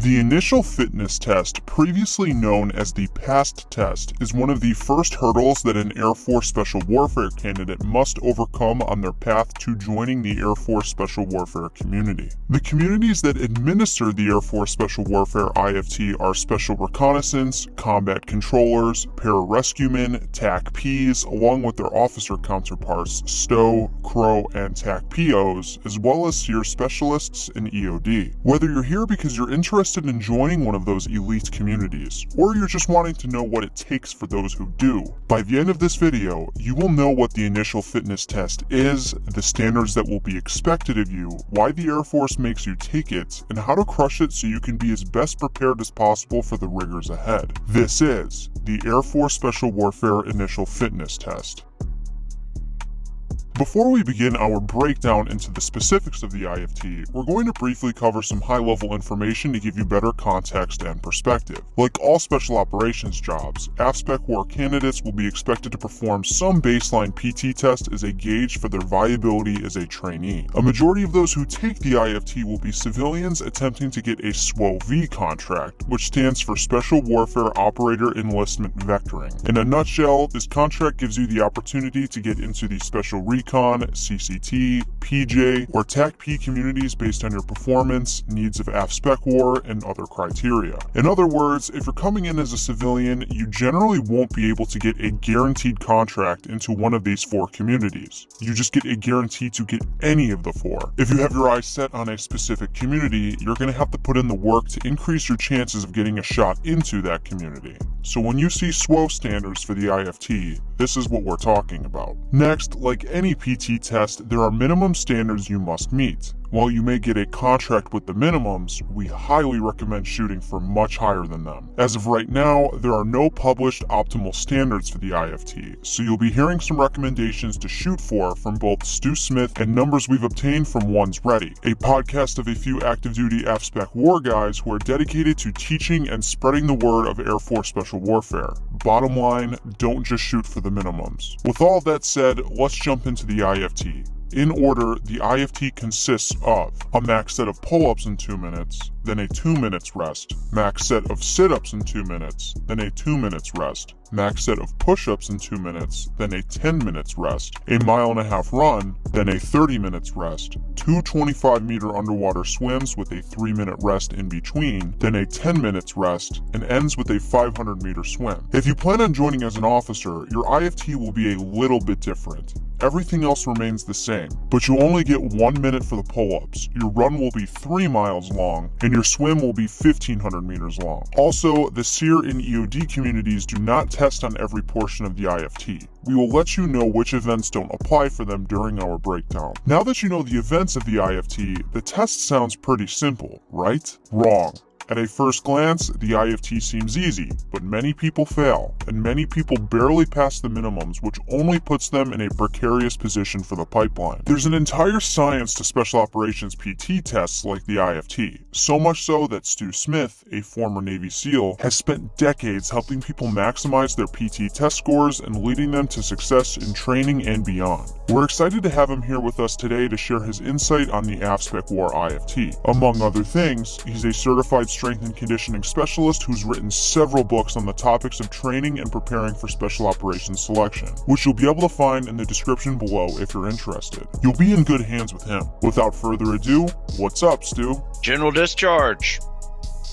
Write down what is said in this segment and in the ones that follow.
The initial fitness test, previously known as the PAST test, is one of the first hurdles that an Air Force Special Warfare candidate must overcome on their path to joining the Air Force Special Warfare community. The communities that administer the Air Force Special Warfare IFT are Special Reconnaissance, Combat Controllers, Pararescuemen, TAC-Ps, along with their officer counterparts STO, CROW, and TAC-POs, as well as SERE Specialists and EOD. Whether you're here because you're interested in joining one of those elite communities, or you're just wanting to know what it takes for those who do, by the end of this video, you will know what the initial fitness test is, the standards that will be expected of you, why the Air Force makes you take it, and how to crush it so you can be as best prepared as possible for the rigors ahead. This is the Air Force Special Warfare Initial Fitness Test. Before we begin our breakdown into the specifics of the IFT, we're going to briefly cover some high-level information to give you better context and perspective. Like all special operations jobs, AFSPEC war candidates will be expected to perform some baseline PT test as a gauge for their viability as a trainee. A majority of those who take the IFT will be civilians attempting to get a SWO-V contract, which stands for Special Warfare Operator Enlistment Vectoring. In a nutshell, this contract gives you the opportunity to get into the Special CCT, PJ, or TAC-P communities based on your performance, needs of AFSPEC War, and other criteria. In other words, if you're coming in as a civilian, you generally won't be able to get a guaranteed contract into one of these four communities. You just get a guarantee to get any of the four. If you have your eyes set on a specific community, you're going to have to put in the work to increase your chances of getting a shot into that community. So when you see SWO standards for the IFT, this is what we're talking about. Next, like any PT test, there are minimum standards you must meet. While you may get a contract with the minimums, we highly recommend shooting for much higher than them. As of right now, there are no published optimal standards for the IFT, so you'll be hearing some recommendations to shoot for from both Stew Smith and numbers we've obtained from One's Ready, a podcast of a few active duty AFSPEC war guys who are dedicated to teaching and spreading the word of Air Force Special Warfare. Bottom line, don't just shoot for the minimums. With all that said, let's jump into the IFT. In order, the IFT consists of a max set of pull-ups in 2 minutes, then a 2 minutes rest, max set of sit-ups in 2 minutes, then a 2 minutes rest, max set of push-ups in 2 minutes, then a 10 minutes rest, a mile and a half run, then a 30 minutes rest, two 25 meter underwater swims with a 3 minute rest in between, then a 10 minutes rest, and ends with a 500 meter swim. If you plan on joining as an officer, your IFT will be a little bit different. Everything else remains the same, but you only get 1 minute for the pull-ups, your run will be 3 miles long, and your swim will be 1500 meters long. Also, the SERE and EOD communities do not test on every portion of the IFT. We will let you know which events don't apply for them during our breakdown. Now that you know the events of the IFT, the test sounds pretty simple, right? Wrong. At a first glance, the IFT seems easy, but many people fail, and many people barely pass the minimums, which only puts them in a precarious position for the pipeline. There's an entire science to special operations PT tests like the IFT, so much so that Stew Smith, a former Navy SEAL, has spent decades helping people maximize their PT test scores and leading them to success in training and beyond. We're excited to have him here with us today to share his insight on the AFSPEC War IFT. Among other things, he's a certified strength and conditioning specialist who's written several books on the topics of training and preparing for special operations selection, which you'll be able to find in the description below if you're interested. You'll be in good hands with him. Without further ado, what's up, Stew? General Discharge.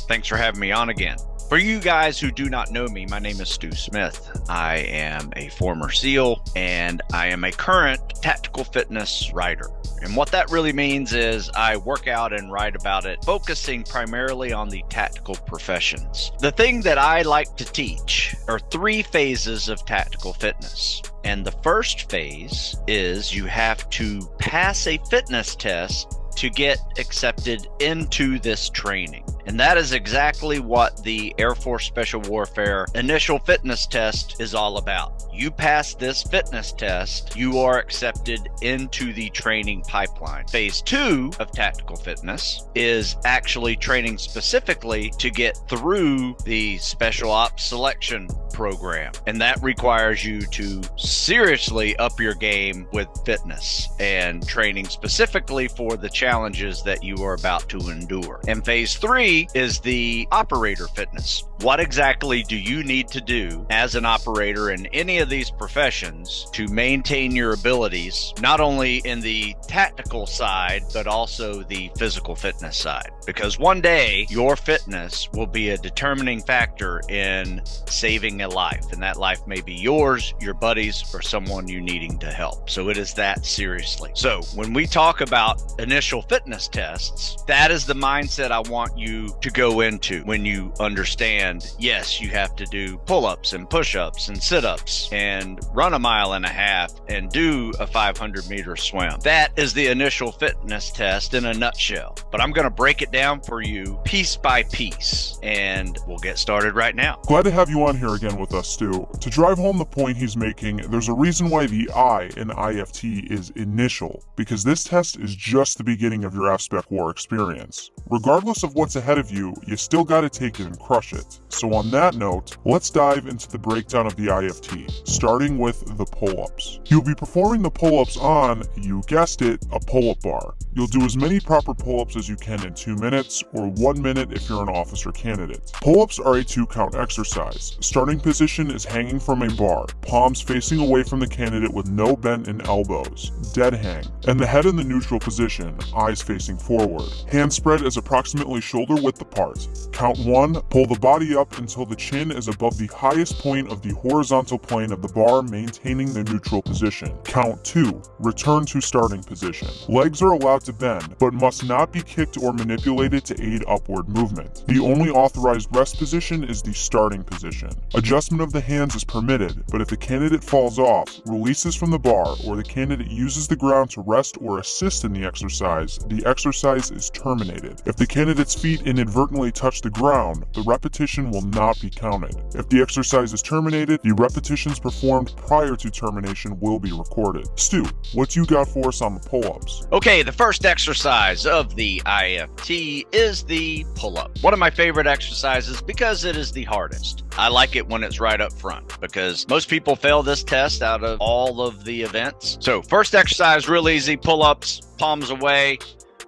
Thanks for having me on again. For you guys who do not know me, my name is Stew Smith. I am a former SEAL and I am a current tactical fitness writer. And what that really means is I work out and write about it, focusing primarily on the tactical professions. The thing that I like to teach are three phases of tactical fitness. And the first phase is you have to pass a fitness test to get accepted into this training. And that is exactly what the Air Force Special Warfare initial fitness test is all about. You pass this fitness test, you are accepted into the training pipeline. Phase two of tactical fitness is actually training specifically to get through the special ops selection program, and that requires you to seriously up your game with fitness and training specifically for the challenges that you are about to endure. And phase three is the operator fitness. What exactly do you need to do as an operator in any of these professions to maintain your abilities, not only in the tactical side, but also the physical fitness side? Because one day your fitness will be a determining factor in saving a life, and that life may be yours, your buddies, or someone you needing to help. So it is that seriously. So when we talk about initial fitness tests, that is the mindset I want you to go into when you understand and yes, you have to do pull ups and push ups and sit ups and run a mile and a half and do a 500 meter swim. That is the initial fitness test in a nutshell. But I'm going to break it down for you piece by piece and we'll get started right now. Glad to have you on here again with us, Stew. To drive home the point he's making, there's a reason why the I in IFT is initial, because this test is just the beginning of your AFSPEC War experience. Regardless of what's ahead of you, you still gotta take it and crush it. So on that note, let's dive into the breakdown of the IFT, starting with the pull-ups. You'll be performing the pull-ups on, you guessed it, a pull-up bar. You'll do as many proper pull-ups as you can in 2 minutes, or 1 minute if you're an officer candidate. Pull-ups are a 2-count exercise. Starting position is hanging from a bar, palms facing away from the candidate with no bent in elbows, dead hang, and the head in the neutral position, eyes facing forward. Hand spread is approximately shoulder width apart. Count 1, pull the body up until the chin is above the highest point of the horizontal plane of the bar maintaining the neutral position. Count 2, return to starting position. Legs are allowed to bend, but must not be kicked or manipulated to aid upward movement. The only authorized rest position is the starting position. Adjustment of the hands is permitted, but if the candidate falls off, releases from the bar, or the candidate uses the ground to rest or assist in the exercise, the exercise is terminated. If the candidate's feet inadvertently touch the ground, the repetition will not be counted. If the exercise is terminated, the repetitions performed prior to termination will be recorded. Stew, what you got for us on the pull-ups? Okay, the first exercise of the IFT is the pull-up. One of my favorite exercises because it is the hardest. I like it when it's right up front because most people fail this test out of all of the events. So first exercise, real easy, pull-ups, palms away.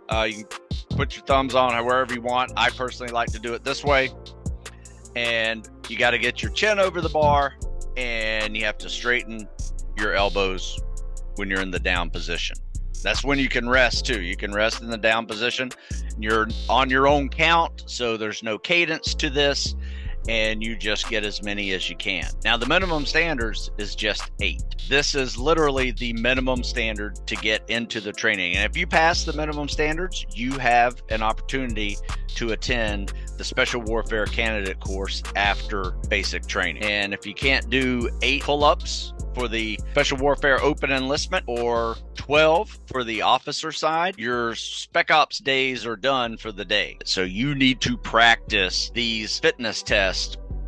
Uh, you can put your thumbs on wherever you want. I personally like to do it this way. And you got to get your chin over the bar and you have to straighten your elbows when you're in the down position. That's when you can rest too. You can rest in the down position. You're on your own count, so there's no cadence to this, and you just get as many as you can. Now, the minimum standards is just eight. This is literally the minimum standard to get into the training. And if you pass the minimum standards, you have an opportunity to attend the Special Warfare Candidate course after basic training. And if you can't do eight pull ups, for the Special Warfare Open Enlistment or 12 for the officer side, your Spec Ops days are done for the day. So you need to practice these fitness tests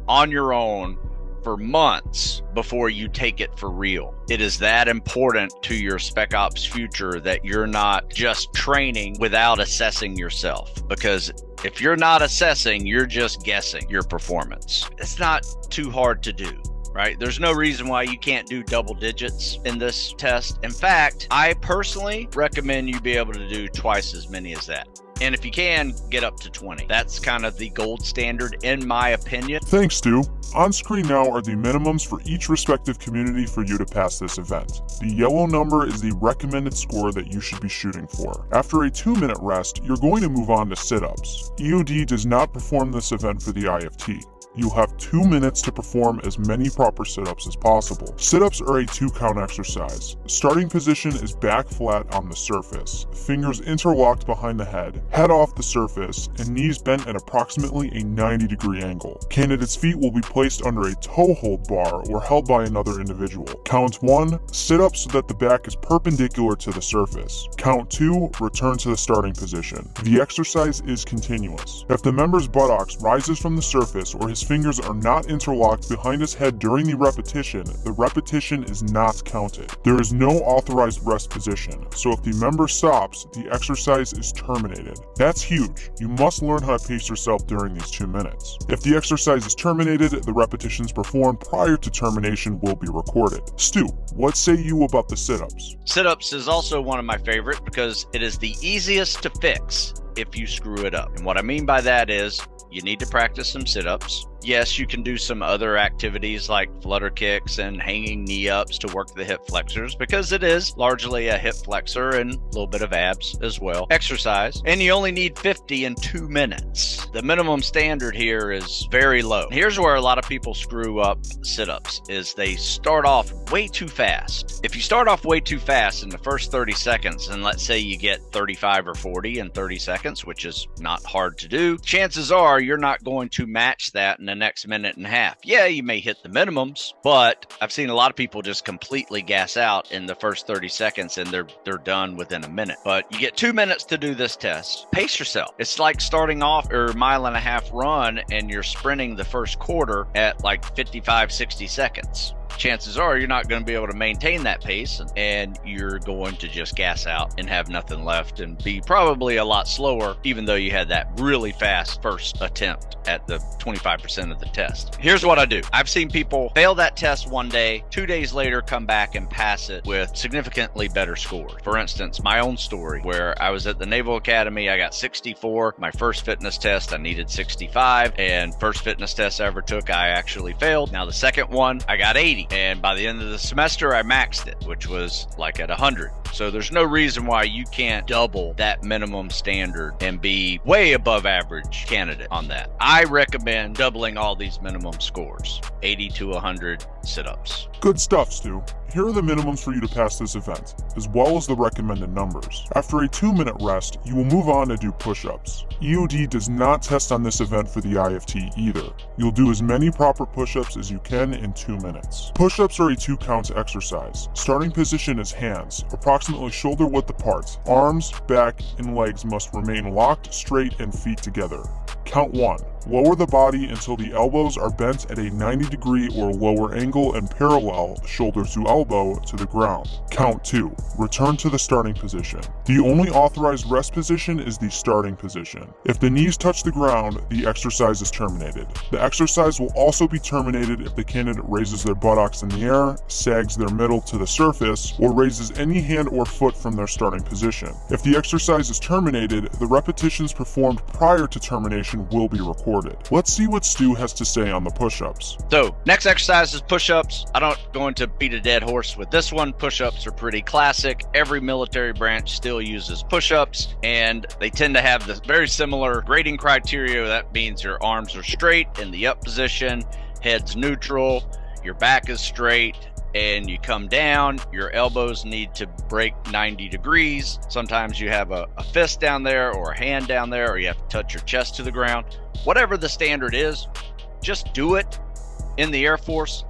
on your own for months before you take it for real. It is that important to your Spec Ops future that you're not just training without assessing yourself because if you're not assessing, you're just guessing your performance. It's not too hard to do right? There's no reason why you can't do double digits in this test. In fact, I personally recommend you be able to do twice as many as that. And if you can, get up to 20. That's kind of the gold standard, in my opinion. Thanks, Stew. On screen now are the minimums for each respective community for you to pass this event. The yellow number is the recommended score that you should be shooting for. After a 2 minute rest, you're going to move on to sit-ups. EOD does not perform this event for the IFT. You'll have two minutes to perform as many proper sit-ups as possible. Sit-ups are a two count exercise. Starting position is back flat on the surface, fingers interlocked behind the head, head off the surface, and knees bent at approximately a 90 degree angle. Candidate's feet will be placed under a toe hold bar or held by another individual. Count 1, sit up so that the back is perpendicular to the surface. Count 2, return to the starting position. The exercise is continuous. If the member's buttocks rises from the surface or his fingers are not interlocked behind his head during the repetition, the repetition is not counted. There is no authorized rest position, so if the member stops, the exercise is terminated. That's huge. You must learn how to pace yourself during these two minutes. If the exercise is terminated, the repetitions performed prior to termination will be recorded. Stew, what say you about the sit-ups? Sit-ups is also one of my favorite because it is the easiest to fix if you screw it up. And what I mean by that is you need to practice some sit ups. Yes, you can do some other activities like flutter kicks and hanging knee ups to work the hip flexors because it is largely a hip flexor and a little bit of abs as well. Exercise, and you only need 50 in two minutes. The minimum standard here is very low. Here's where a lot of people screw up sit ups is they start off way too fast. If you start off way too fast in the first 30 seconds, and let's say you get 35 or 40 in 30 seconds, which is not hard to do, chances are you're not going to match that in the next minute and a half. Yeah, you may hit the minimums, but I've seen a lot of people just completely gas out in the first 30 seconds and they're they're done within a minute. But you get 2 minutes to do this test. Pace yourself. It's like starting off or mile and a half run and you're sprinting the first quarter at like 55 60 seconds chances are you're not going to be able to maintain that pace and you're going to just gas out and have nothing left and be probably a lot slower, even though you had that really fast first attempt at the 25% of the test. Here's what I do I've seen people fail that test one day, two days later come back and pass it with significantly better scores. For instance, my own story where I was at the Naval Academy, I got 64. My first fitness test, I needed 65. And first fitness test I ever took, I actually failed. Now, the second one, I got 80. And by the end of the semester, I maxed it, which was like at 100. So there's no reason why you can't double that minimum standard and be way above average candidate on that. I recommend doubling all these minimum scores 80 to 100 sit ups. Good stuff, Stew. Here are the minimums for you to pass this event, as well as the recommended numbers. After a 2 minute rest, you will move on to do push ups. EOD does not test on this event for the IFT either. You'll do as many proper push ups as you can in 2 minutes. Push ups are a 2 count exercise. Starting position is hands, approximately shoulder width apart. Arms, back, and legs must remain locked, straight, and feet together. Count 1. Lower the body until the elbows are bent at a 90 degree or lower angle and parallel, shoulder to elbow, to the ground. Count 2. Return to the starting position. The only authorized rest position is the starting position. If the knees touch the ground, the exercise is terminated. The exercise will also be terminated if the candidate raises their buttocks in the air, sags their middle to the surface, or raises any hand or foot from their starting position. If the exercise is terminated, the repetitions performed prior to termination will be recorded recorded. Let's see what Stew has to say on the push-ups. So, next exercise is push-ups. I don't go into beat a dead horse with this one. Push-ups are pretty classic. Every military branch still uses push-ups, and they tend to have this very similar grading criteria. That means your arms are straight in the up position, head's neutral, your back is straight, and you come down, your elbows need to break 90 degrees. Sometimes you have a, a, fist down there or a hand down there, or you have to touch your chest to the ground. Whatever the standard is, just do it in the Air Force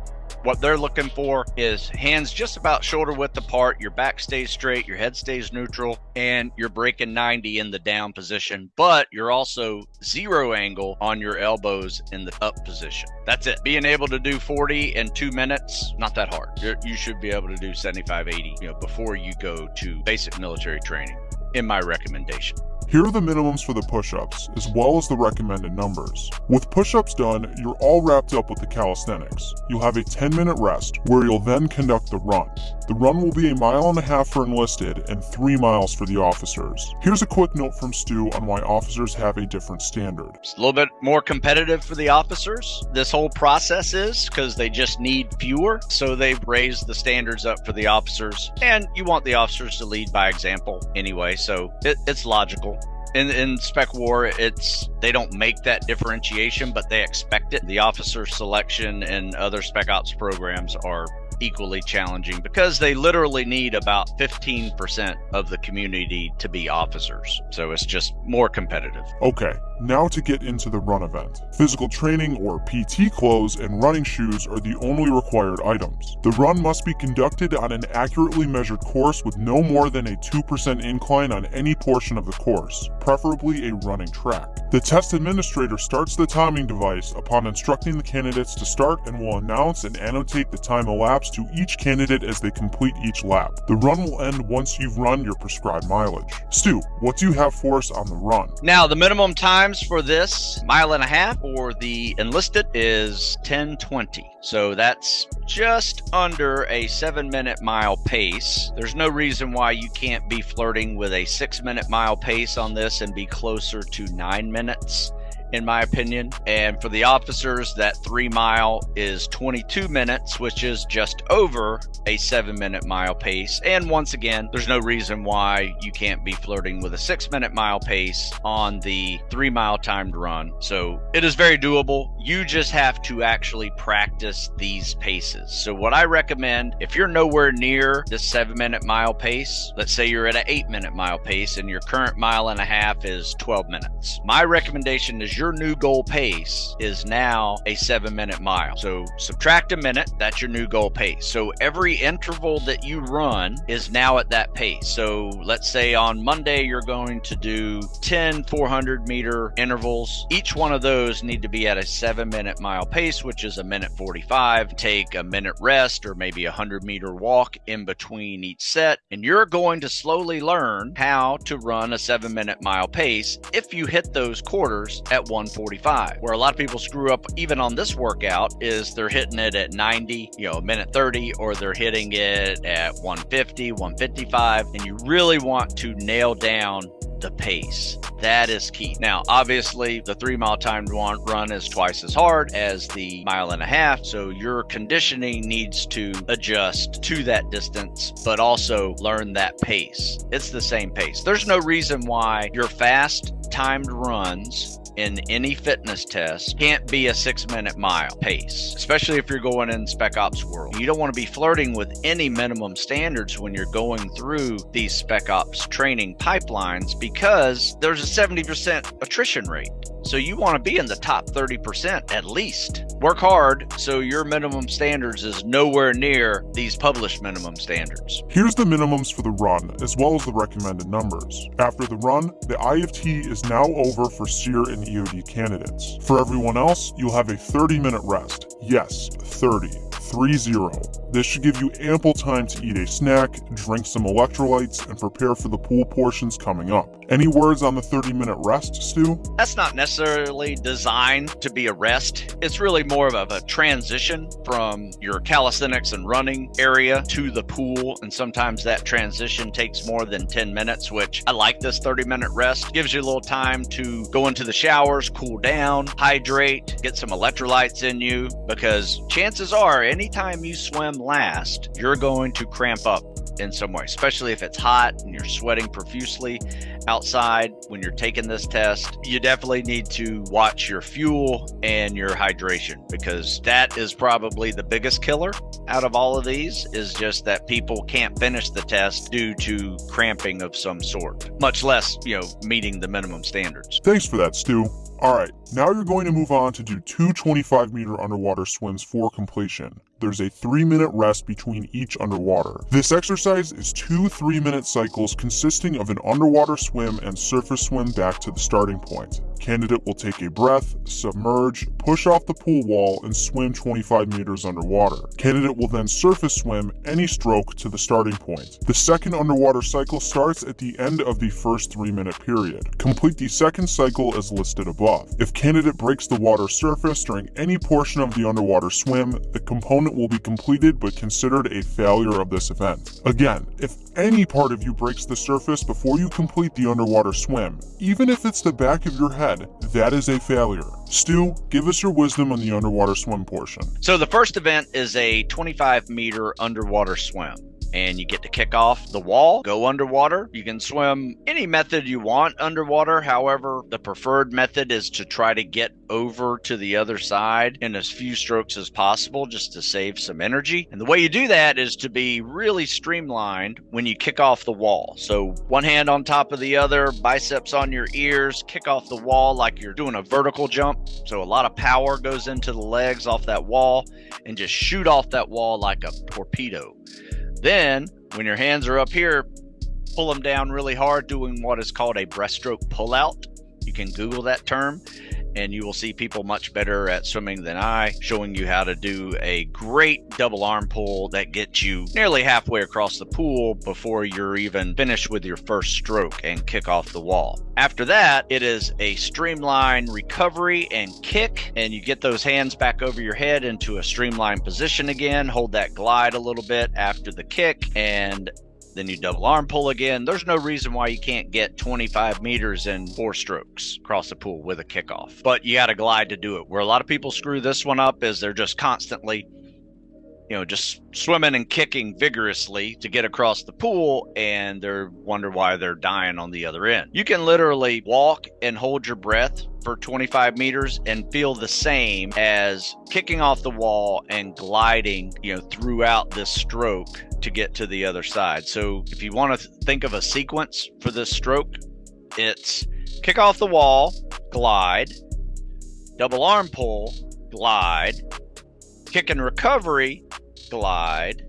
what they're looking for is hands just about shoulder width apart, your back stays straight, your head stays neutral, and you're breaking 90 in the down position, but you're also zero angle on your elbows in the up position. That's it. Being able to do 40 in two minutes, not that hard. You're, you should be able to do 75, 80, you know, before you go to basic military training, in my recommendation. Here are the minimums for the push-ups, as well as the recommended numbers. With push-ups done, you're all wrapped up with the calisthenics. You'll have a 10 minute rest, where you'll then conduct the run. The run will be a mile and a half for enlisted and 3 miles for the officers. Here's a quick note from Stew on why officers have a different standard. It's a little bit more competitive for the officers. This whole process is because they just need fewer, so they've raised the standards up for the officers. And you want the officers to lead by example anyway, so it, it's logical in in spec war it's they don't make that differentiation but they expect it the officer selection and other spec ops programs are equally challenging because they literally need about 15% of the community to be officers. So it's just more competitive. Okay Now to get into the run event. Physical training or PT clothes and running shoes are the only required items. The run must be conducted on an accurately measured course with no more than a 2% incline on any portion of the course, preferably a running track. The test administrator starts the timing device upon instructing the candidates to start and will announce and annotate the time elapsed to each candidate as they complete each lap. The run will end once you've run your prescribed mileage. Stew, what do you have for us on the run? Now, the minimum times for this mile and a half for the enlisted is 1020. So that's just under a seven minute mile pace. There's no reason why you can't be flirting with a six minute mile pace on this and be closer to nine minutes in my opinion. And for the officers, that three mile is 22 minutes, which is just over a seven minute mile pace. And once again, there's no reason why you can't be flirting with a six minute mile pace on the three mile timed run. So it is very doable. You just have to actually practice these paces. So, what I recommend if you're nowhere near the seven minute mile pace, let's say you're at an eight minute mile pace and your current mile and a half is 12 minutes, my recommendation is your new goal pace is now a seven minute mile. So subtract a minute, that's your new goal pace. So every interval that you run is now at that pace. So let's say on Monday, you're going to do 10 400 meter intervals. Each one of those need to be at a seven minute mile pace, which is a minute 45. Take a minute rest or maybe a 100 meter walk in between each set. And you're going to slowly learn how to run a seven minute mile pace if you hit those quarters at 145. Where a lot of people screw up even on this workout is they're hitting it at 90, you know, minute 30, or they're hitting it at 150, 155, and you really want to nail down the pace. That is key. Now, obviously, the three mile timed run is twice as hard as the mile and a half. So your conditioning needs to adjust to that distance, but also learn that pace. It's the same pace. There's no reason why your fast timed runs in any fitness test can't be a six minute mile pace, especially if you're going in spec ops world. You don't want to be flirting with any minimum standards when you're going through these spec ops training pipelines because there's a 70% attrition rate. So you want to be in the top 30% at least. Work hard so your minimum standards is nowhere near these published minimum standards. Here's the minimums for the run, as well as the recommended numbers. After the run, the IFT is now over for SERE and EOD candidates. For everyone else, you'll have a 30 minute rest. Yes, 30. 3-0. This should give you ample time to eat a snack, drink some electrolytes, and prepare for the pool portions coming up. Any words on the 30 minute rest, Stew? That's not necessarily designed to be a rest. It's really more of a transition from your calisthenics and running area to the pool. And sometimes that transition takes more than 10 minutes, which I like this 30 minute rest. Gives you a little time to go into the showers, cool down, hydrate, get some electrolytes in you, because chances are anytime you swim last, you're going to cramp up in some way, especially if it's hot and you're sweating profusely outside when you're taking this test. You definitely need to watch your fuel and your hydration because that is probably the biggest killer out of all of these is just that people can't finish the test due to cramping of some sort, much less, you know, meeting the minimum standards. Thanks for that, Stew. Alright, now you're going to move on to do two 25 meter underwater swims for completion. There's a 3 minute rest between each underwater. This exercise is two 3 minute cycles consisting of an underwater swim and surface swim back to the starting point. Candidate will take a breath, submerge, push off the pool wall, and swim 25 meters underwater. Candidate will then surface swim any stroke to the starting point. The second underwater cycle starts at the end of the first 3 minute period. Complete the second cycle as listed above. If candidate breaks the water surface during any portion of the underwater swim, the component will be completed but considered a failure of this event. Again, if any part of you breaks the surface before you complete the underwater swim, even if it's the back of your head, that is a failure. Stew, give us your wisdom on the underwater swim portion. So the first event is a 25 meter underwater swim and you get to kick off the wall, go underwater. You can swim any method you want underwater. However, the preferred method is to try to get over to the other side in as few strokes as possible just to save some energy. And the way you do that is to be really streamlined when you kick off the wall. So one hand on top of the other, biceps on your ears, kick off the wall like you're doing a vertical jump. So a lot of power goes into the legs off that wall and just shoot off that wall like a torpedo. Then when your hands are up here, pull them down really hard doing what is called a breaststroke pullout. You can Google that term and you will see people much better at swimming than I, showing you how to do a great double arm pull that gets you nearly halfway across the pool before you're even finished with your first stroke and kick off the wall. After that, it is a streamline recovery and kick, and you get those hands back over your head into a streamlined position again. Hold that glide a little bit after the kick, and then you double arm pull again. There's no reason why you can't get 25 meters in four strokes across the pool with a kickoff, but you got to glide to do it. Where a lot of people screw this one up is they're just constantly you know, just swimming and kicking vigorously to get across the pool and they're wonder why they're dying on the other end. You can literally walk and hold your breath for 25 meters and feel the same as kicking off the wall and gliding, you know, throughout this stroke to get to the other side. So if you want to think of a sequence for this stroke, it's kick off the wall, glide, double arm pull, glide, kick and recovery, glide.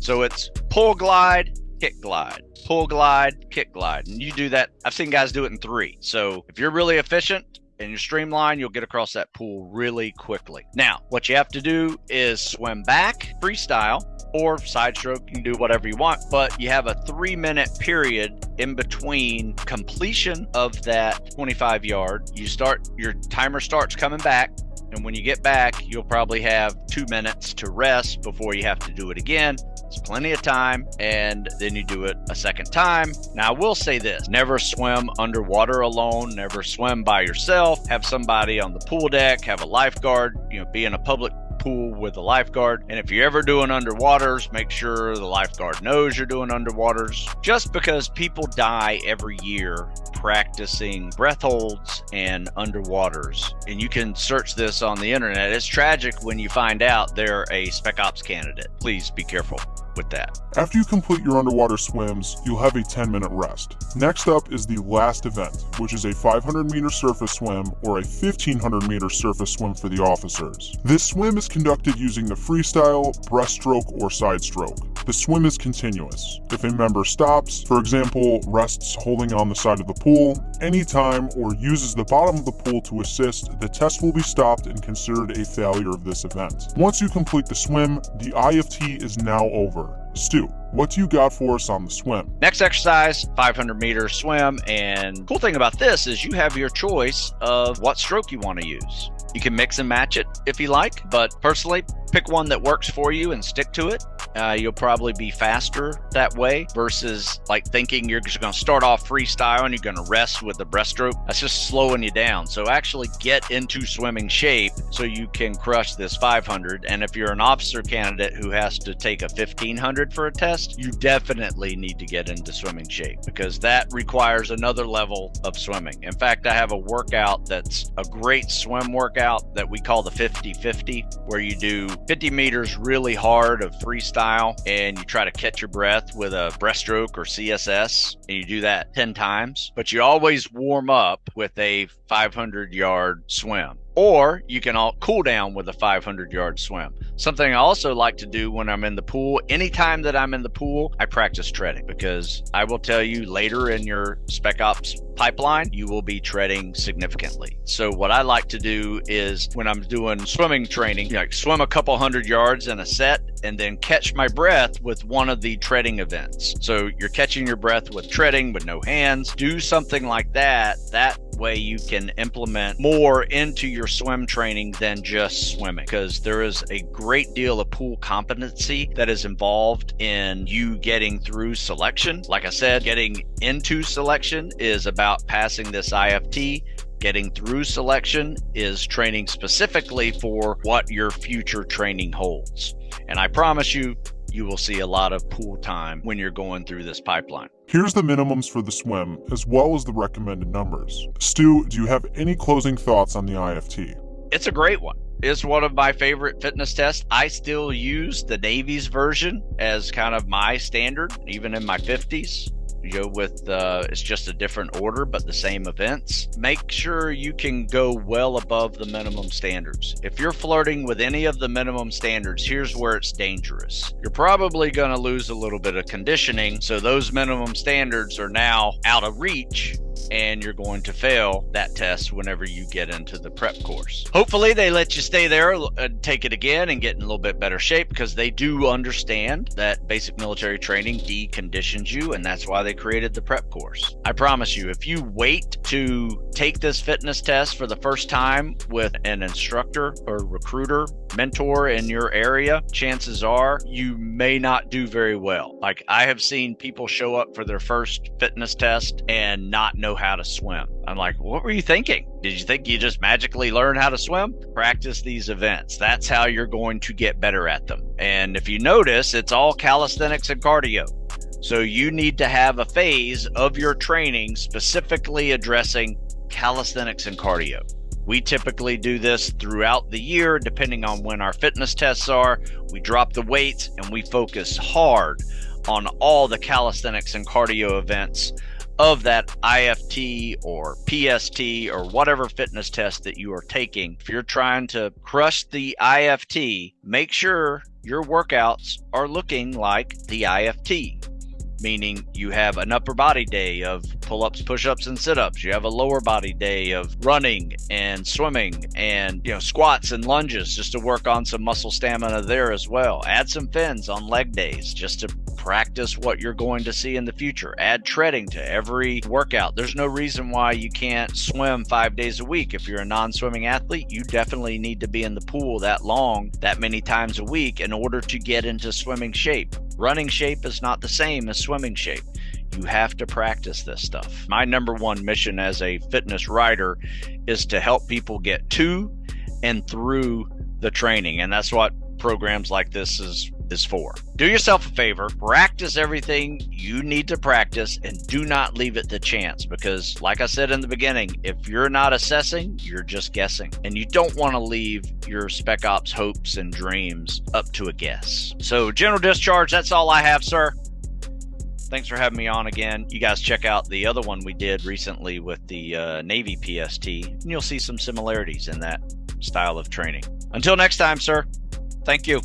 So it's pull glide, kick glide, pull glide, kick glide. And you do that. I've seen guys do it in three. So if you're really efficient, and you streamline, you'll get across that pool really quickly. Now, what you have to do is swim back, freestyle, or side stroke. You can do whatever you want, but you have a three minute period in between completion of that 25 yard. You start, your timer starts coming back. And when you get back, you'll probably have two minutes to rest before you have to do it again. It's plenty of time, and then you do it a second time. Now, I will say this never swim underwater alone, never swim by yourself. Have somebody on the pool deck, have a lifeguard, you know, be in a public pool with a lifeguard. And if you're ever doing underwaters, make sure the lifeguard knows you're doing underwaters. Just because people die every year practicing breath holds and underwaters. And you can search this on the internet. It's tragic when you find out they're a spec ops candidate. Please be careful with that. After you complete your underwater swims, you'll have a 10 minute rest. Next up is the last event, which is a 500 meter surface swim or a 1500 meter surface swim for the officers. This swim is conducted using the freestyle, breaststroke, or side stroke. The swim is continuous. If a member stops, for example, rests holding on the side of the pool, anytime, or uses the bottom of the pool to assist, the test will be stopped and considered a failure of this event. Once you complete the swim, the IFT is now over. Stew, what do you got for us on the swim? Next exercise, 500 meter swim. And cool thing about this is you have your choice of what stroke you want to use. You can mix and match it if you like, but personally, pick one that works for you and stick to it. Uh, you'll probably be faster that way versus like thinking you're just going to start off freestyle and you're going to rest with the breaststroke. That's just slowing you down. So actually get into swimming shape so you can crush this 500. And if you're an officer candidate who has to take a 1500 for a test, you definitely need to get into swimming shape because that requires another level of swimming. In fact, I have a workout that's a great swim workout that we call the 50 50, where you do 50 meters really hard of freestyle and you try to catch your breath with a breaststroke or CSS and you do that 10 times, but you always warm up with a 500 yard swim or you can all cool down with a 500 yard swim. Something I also like to do when I'm in the pool, anytime that I'm in the pool, I practice treading because I will tell you later in your spec ops pipeline, you will be treading significantly. So what I like to do is when I'm doing swimming training, like swim a couple hundred yards in a set and then catch my breath with one of the treading events. So you're catching your breath with treading with no hands. Do something like that. That way you can implement more into your swim training than just swimming because there is a great deal of pool competency that is involved in you getting through selection. Like I said, getting into selection is about passing this IFT getting through selection is training specifically for what your future training holds. And I promise you, you will see a lot of pool time when you're going through this pipeline. Here's the minimums for the swim, as well as the recommended numbers. Stew, do you have any closing thoughts on the IFT? It's a great one. It's one of my favorite fitness tests. I still use the Navy's version as kind of my standard, even in my 50s know, with uh, it's just a different order but the same events. Make sure you can go well above the minimum standards. If you're flirting with any of the minimum standards, here's where it's dangerous. You're probably going to lose a little bit of conditioning, so those minimum standards are now out of reach and you're going to fail that test whenever you get into the prep course. Hopefully, they let you stay there and uh, take it again and get in a little bit better shape because they do understand that basic military training deconditions you, and that's why they created the prep course. I promise you, if you wait to take this fitness test for the first time with an instructor or recruiter, mentor in your area, chances are you may not do very well. Like I have seen people show up for their first fitness test and not know how to swim. I'm like, what were you thinking? Did you think you just magically learn how to swim? Practice these events. That's how you're going to get better at them. And if you notice, it's all calisthenics and cardio. So you need to have a phase of your training specifically addressing calisthenics and cardio. We typically do this throughout the year, depending on when our fitness tests are. We drop the weights and we focus hard on all the calisthenics and cardio events of that IFT or PST or whatever fitness test that you are taking. If you're trying to crush the IFT, make sure your workouts are looking like the IFT meaning you have an upper body day of pull ups, push ups, and sit ups. You have a lower body day of running and swimming and you know squats and lunges just to work on some muscle stamina there as well. Add some fins on leg days just to practice what you're going to see in the future. Add treading to every workout. There's no reason why you can't swim five days a week. If you're a non swimming athlete, you definitely need to be in the pool that long, that many times a week in order to get into swimming shape. Running shape is not the same as swimming shape. You have to practice this stuff. My number one mission as a fitness writer is to help people get to and through the training. And that's what programs like this is is for. Do yourself a favor, practice everything you need to practice and do not leave it to chance because like I said in the beginning, if you're not assessing, you're just guessing. And you don't want to leave your spec ops hopes and dreams up to a guess. So general discharge, that's all I have, sir. Thanks for having me on again. You guys check out the other one we did recently with the uh, Navy PST, and you'll see some similarities in that style of training. Until next time, sir. Thank you.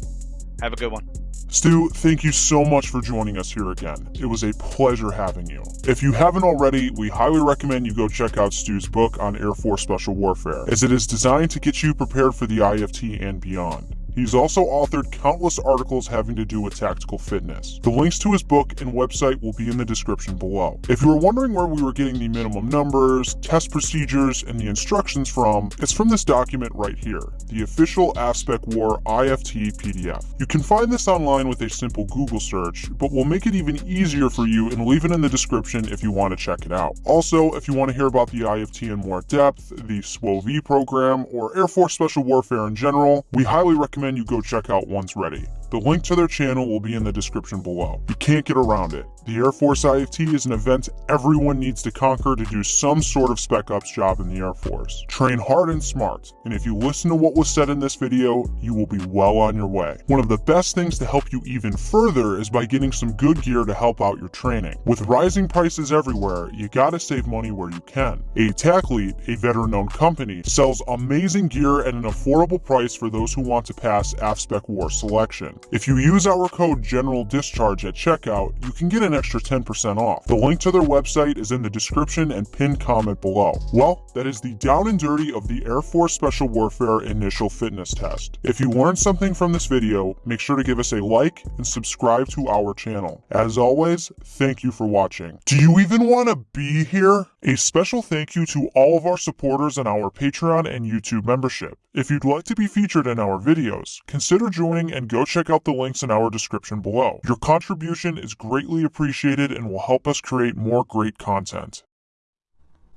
Have a good one. Stew, thank you so much for joining us here again. It was a pleasure having you. If you haven't already, we highly recommend you go check out Stew's book on Air Force Special Warfare, as it is designed to get you prepared for the IFT and beyond. He's also authored countless articles having to do with tactical fitness. The links to his book and website will be in the description below. If you were wondering where we were getting the minimum numbers, test procedures, and the instructions from, it's from this document right here, the official AFSPEC War IFT PDF. You can find this online with a simple Google search, but we'll make it even easier for you and leave it in the description if you want to check it out. Also, if you want to hear about the IFT in more depth, the SWOV program, or Air Force Special Warfare in general, we highly recommend recommend you go check out once ready. The link to their channel will be in the description below. You can't get around it. The Air Force IFT is an event everyone needs to conquer to do some sort of Spec Ops job in the Air Force. Train hard and smart, and if you listen to what was said in this video, you will be well on your way. One of the best things to help you even further is by getting some good gear to help out your training. With rising prices everywhere, you gotta save money where you can. Athletes, a veteran-owned company, sells amazing gear at an affordable price for those who want to pass AFSPEC War selection. If you use our code General Discharge at checkout, you can get an extra 10% off. The link to their website is in the description and pinned comment below. Well, that is the down and dirty of the Air Force Special Warfare Initial Fitness Test. If you learned something from this video, make sure to give us a like and subscribe to our channel. As always, thank you for watching. Do you even want to be here? A special thank you to all of our supporters on our Patreon and YouTube membership. If you'd like to be featured in our videos, consider joining and go check out the links in our description below. Your contribution is greatly appreciated and will help us create more great content.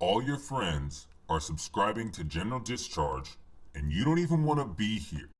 All your friends are subscribing to General Discharge, and you don't even want to be here.